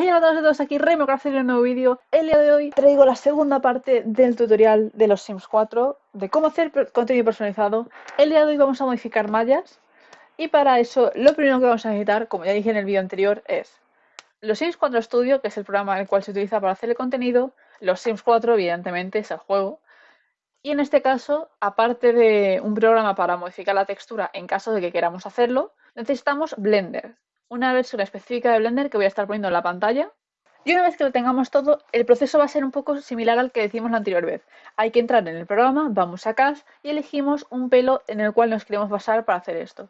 Hey a todos y todos, aquí Remo para hacer un nuevo vídeo. El día de hoy traigo la segunda parte del tutorial de los Sims 4 de cómo hacer contenido personalizado. El día de hoy vamos a modificar mallas y para eso lo primero que vamos a necesitar, como ya dije en el vídeo anterior, es los Sims 4 Studio, que es el programa en el cual se utiliza para hacer el contenido, los Sims 4 evidentemente es el juego y en este caso, aparte de un programa para modificar la textura en caso de que queramos hacerlo, necesitamos Blender una versión específica de Blender que voy a estar poniendo en la pantalla. Y una vez que lo tengamos todo, el proceso va a ser un poco similar al que decimos la anterior vez. Hay que entrar en el programa, vamos a Cast y elegimos un pelo en el cual nos queremos basar para hacer esto.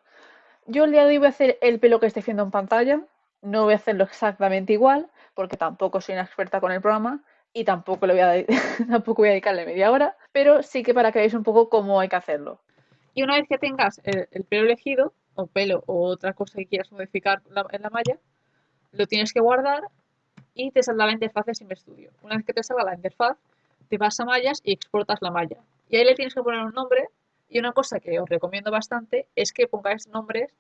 Yo el día de hoy voy a hacer el pelo que estoy viendo en pantalla. No voy a hacerlo exactamente igual, porque tampoco soy una experta con el programa y tampoco, le voy, a tampoco voy a dedicarle media hora, pero sí que para que veáis un poco cómo hay que hacerlo. Y una vez que tengas el pelo elegido, o pelo o otra cosa que quieras modificar en la malla, lo tienes que guardar y te saldrá la interfaz de Sim Studio. Una vez que te salga la interfaz, te vas a mallas y exportas la malla. Y ahí le tienes que poner un nombre y una cosa que os recomiendo bastante es que pongáis nombres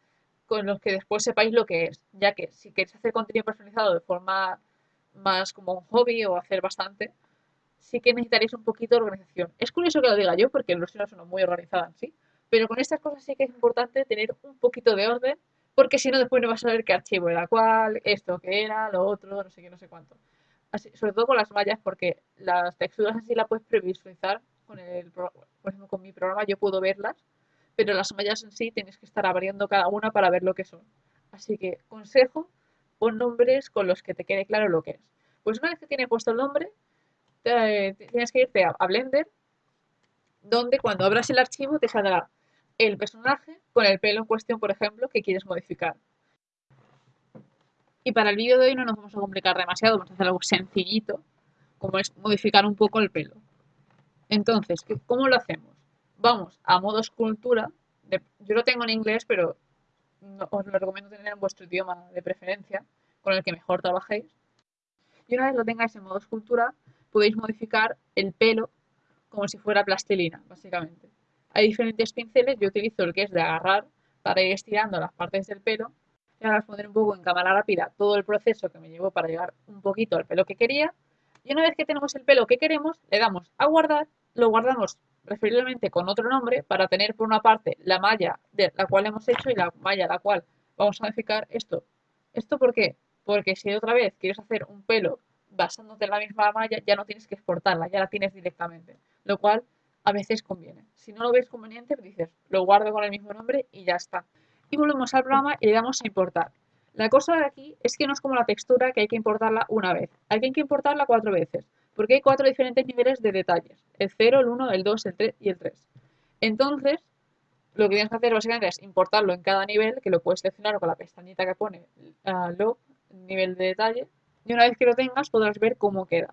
con los que después sepáis lo que es, ya que si queréis hacer contenido personalizado de forma más como un hobby o hacer bastante, sí que necesitaréis un poquito de organización. Es curioso que lo diga yo porque los no son muy organizadas sí, pero con estas cosas sí que es importante tener un poquito de orden, porque si no después no vas a saber qué archivo era cuál, esto que era, lo otro, no sé qué, no sé cuánto. Así, sobre todo con las mallas, porque las texturas así las puedes previsualizar con el, por ejemplo, con mi programa yo puedo verlas, pero las mallas en sí tienes que estar abriendo cada una para ver lo que son. Así que, consejo, pon nombres con los que te quede claro lo que es. Pues una vez que tienes puesto el nombre, tienes que irte a Blender, donde cuando abras el archivo te saldrá el personaje con el pelo en cuestión, por ejemplo, que quieres modificar. Y para el vídeo de hoy no nos vamos a complicar demasiado, vamos a hacer algo sencillito, como es modificar un poco el pelo. Entonces, ¿cómo lo hacemos? Vamos a modo escultura, yo lo tengo en inglés, pero os lo recomiendo tener en vuestro idioma de preferencia, con el que mejor trabajéis. Y una vez lo tengáis en modo escultura, podéis modificar el pelo como si fuera plastilina, básicamente. Hay diferentes pinceles, yo utilizo el que es de agarrar para ir estirando las partes del pelo y ahora os pondré un poco en cámara rápida todo el proceso que me llevó para llegar un poquito al pelo que quería. Y una vez que tenemos el pelo que queremos, le damos a guardar, lo guardamos preferiblemente con otro nombre para tener por una parte la malla de la cual hemos hecho y la malla la cual vamos a modificar esto. ¿Esto por qué? Porque si otra vez quieres hacer un pelo basándote en la misma malla, ya no tienes que exportarla, ya la tienes directamente. Lo cual a veces conviene. Si no lo ves conveniente, pues dices, lo guardo con el mismo nombre y ya está. Y volvemos al programa y le damos a importar. La cosa de aquí es que no es como la textura que hay que importarla una vez. Hay que importarla cuatro veces, porque hay cuatro diferentes niveles de detalles. El 0, el 1, el 2, el 3 y el 3. Entonces, lo que tienes que hacer básicamente es importarlo en cada nivel, que lo puedes seleccionar con la pestañita que pone uh, log, nivel de detalle, y una vez que lo tengas podrás ver cómo queda.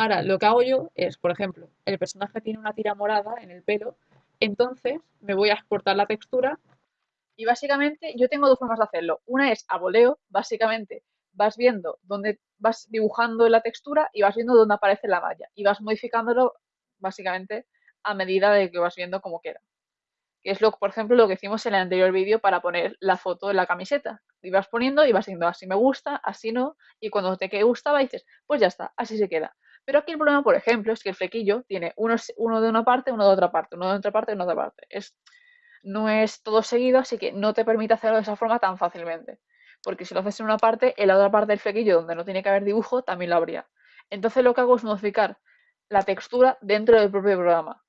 Ahora, lo que hago yo es, por ejemplo, el personaje tiene una tira morada en el pelo, entonces me voy a exportar la textura y básicamente yo tengo dos formas de hacerlo. Una es a voleo, básicamente vas viendo dónde vas dibujando la textura y vas viendo dónde aparece la malla y vas modificándolo básicamente a medida de que vas viendo cómo queda. Que es lo, por ejemplo, lo que hicimos en el anterior vídeo para poner la foto de la camiseta. Y vas poniendo y vas diciendo así me gusta, así no, y cuando te gustaba dices, pues ya está, así se queda. Pero aquí el problema, por ejemplo, es que el flequillo tiene uno, de una parte, uno de otra parte, uno de otra parte, uno de otra parte. Es, no es todo seguido, así que no te permite hacerlo de esa forma tan fácilmente. Porque si lo haces en una parte, en la otra parte del flequillo, donde no tiene que haber dibujo, también lo habría. Entonces lo que hago es modificar la textura dentro del propio programa.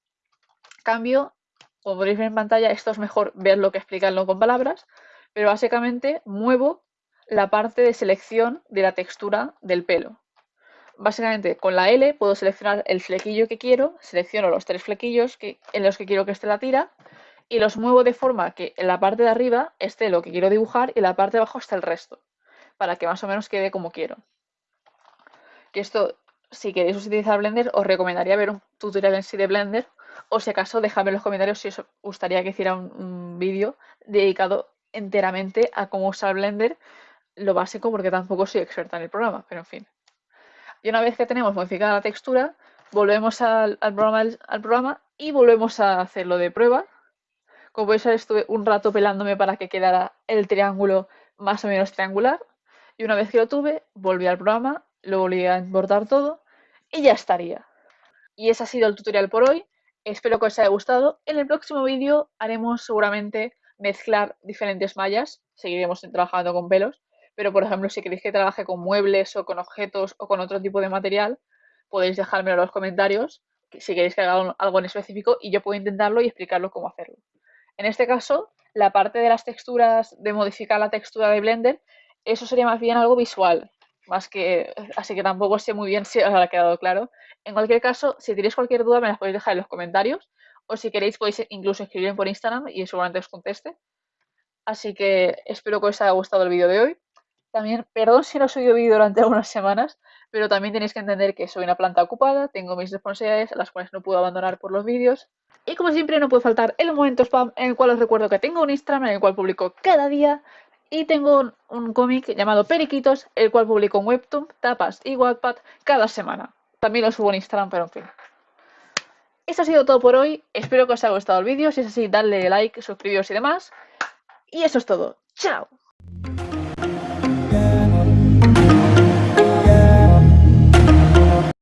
Cambio, como podéis ver en pantalla, esto es mejor verlo que explicarlo con palabras, pero básicamente muevo la parte de selección de la textura del pelo básicamente con la L puedo seleccionar el flequillo que quiero, selecciono los tres flequillos que, en los que quiero que esté la tira y los muevo de forma que en la parte de arriba esté lo que quiero dibujar y en la parte de abajo esté el resto, para que más o menos quede como quiero. Que esto, si queréis utilizar Blender, os recomendaría ver un tutorial en sí de Blender o si acaso dejadme en los comentarios si os gustaría que hiciera un, un vídeo dedicado enteramente a cómo usar Blender, lo básico porque tampoco soy experta en el programa, pero en fin. Y una vez que tenemos modificada la textura, volvemos al, programa, y volvemos a hacerlo de prueba. Como podéis ver, estuve un rato pelándome para que quedara el triángulo más o menos triangular. Y una vez que lo tuve, volví al programa, lo volví a importar todo y ya estaría. Y ese ha sido el tutorial por hoy. Espero que os haya gustado. En el próximo vídeo haremos seguramente mezclar diferentes mallas. Seguiremos trabajando con pelos. Pero, por ejemplo, si queréis que trabaje con muebles o con objetos o con otro tipo de material, podéis dejármelo en los comentarios si queréis que haga algo en específico y yo puedo intentarlo y explicarlo cómo hacerlo. En este caso, la parte de las texturas, de modificar la textura de Blender, eso sería más bien algo visual, más que, así que tampoco sé muy bien si os ha quedado claro. En cualquier caso, si tenéis cualquier duda me las podéis dejar en los comentarios o si queréis podéis incluso escribirme por Instagram y seguramente os conteste. Así que espero que os haya gustado el vídeo de hoy. También, perdón si no subido vídeo durante algunas semanas, pero también tenéis que entender que soy una planta ocupada, tengo mis responsabilidades, las cuales no puedo abandonar por los vídeos. Y como siempre no puede faltar el momento spam en el cual os recuerdo que tengo un Instagram en el cual publico cada día y tengo un, cómic llamado Periquitos, el cual publico en Webtoon, Tapas y Wattpad cada semana. También lo subo en Instagram, pero en fin. Esto ha sido todo por hoy. Espero que os haya gustado el vídeo. Si es así, dadle like, suscribiros y demás. Y eso es todo. ¡Chao!